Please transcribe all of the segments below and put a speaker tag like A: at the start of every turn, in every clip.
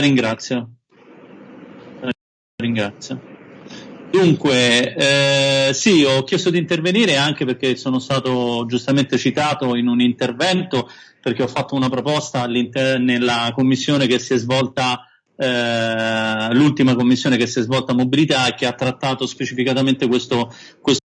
A: ringrazio. Ringrazio. Dunque, eh, sì, ho chiesto di intervenire anche perché sono stato giustamente citato in un intervento perché ho fatto una proposta nella commissione che si è svolta, eh, l'ultima commissione che si è svolta a mobilità e che ha trattato specificatamente questo questo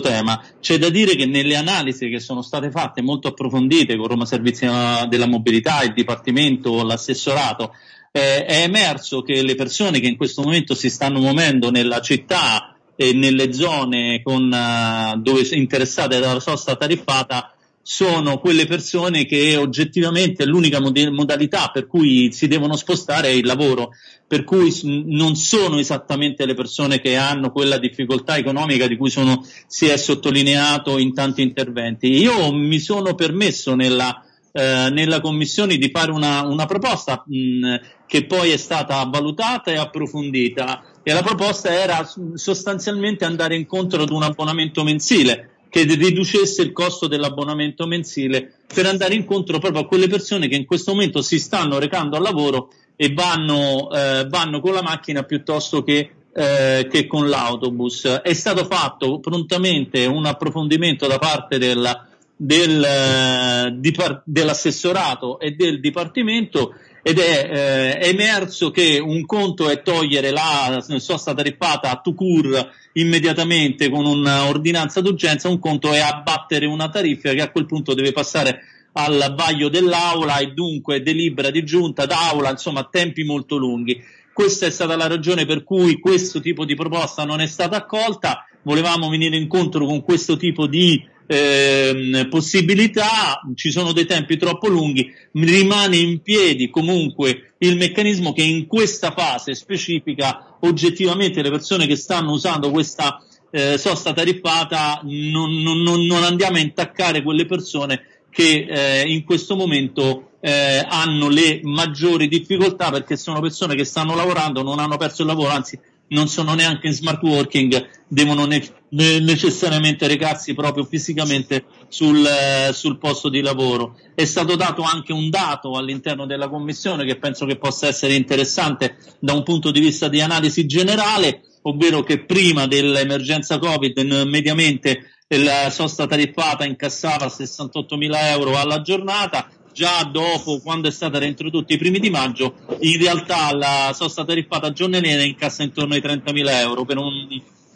A: tema. C'è da dire che nelle analisi che sono state fatte molto approfondite con Roma Servizi della Mobilità, il Dipartimento, l'assessorato, eh, è emerso che le persone che in questo momento si stanno muovendo nella città e nelle zone con, uh, dove interessate dalla sosta tariffata sono quelle persone che oggettivamente l'unica mod- modalità per cui si devono spostare è il lavoro, per cui non sono esattamente le persone che hanno quella difficoltà economica di cui sono, si è sottolineato in tanti interventi. Io mi sono permesso nella, eh, nella commissione di fare una, una proposta mh, che poi è stata valutata e approfondita e la proposta era sostanzialmente andare incontro ad un abbonamento mensile che riducesse il costo dell'abbonamento mensile per andare incontro proprio a quelle persone che in questo momento si stanno recando al lavoro e vanno, eh, vanno con la macchina piuttosto che, eh, che, con l'autobus. È stato fatto prontamente un approfondimento da parte del, del, eh, dell'assessorato e del dipartimento ed è eh, emerso che un conto è togliere la sosta tariffata a Tucur immediatamente con un'ordinanza d'urgenza, un conto è abbattere una tariffa che a quel punto deve passare al vaglio dell'aula e dunque delibera di giunta d'aula, insomma tempi molto lunghi. Questa è stata la ragione per cui questo tipo di proposta non è stata accolta, volevamo venire incontro con questo tipo di eh, possibilità, ci sono dei tempi troppo lunghi, rimane in piedi comunque il meccanismo che in questa fase specifica oggettivamente le persone che stanno usando questa eh, sosta tariffata non, non, non, andiamo a intaccare quelle persone che eh, in questo momento eh, hanno le maggiori difficoltà perché sono persone che stanno lavorando, non hanno perso il lavoro, anzi non sono neanche in smart working, devono ne- necessariamente recarsi proprio fisicamente sul, eh, sul, posto di lavoro. È stato dato anche un dato all'interno della Commissione che penso che possa essere interessante da un punto di vista di analisi generale, ovvero che prima dell'emergenza Covid mediamente la sosta tariffata incassava 68 mila euro alla giornata, già dopo, quando è stata reintrodotta i primi di maggio, in realtà la sosta tariffata giornaliera incassa intorno ai 30.000 euro per un,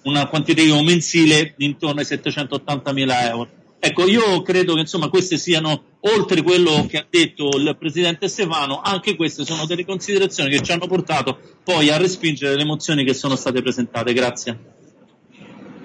A: una quantitativo mensile di intorno ai 780.000 euro. Ecco, io credo che insomma queste siano, oltre quello che ha detto il Presidente Stefano, anche queste sono delle considerazioni che ci hanno portato poi a respingere le mozioni che sono state presentate. Grazie.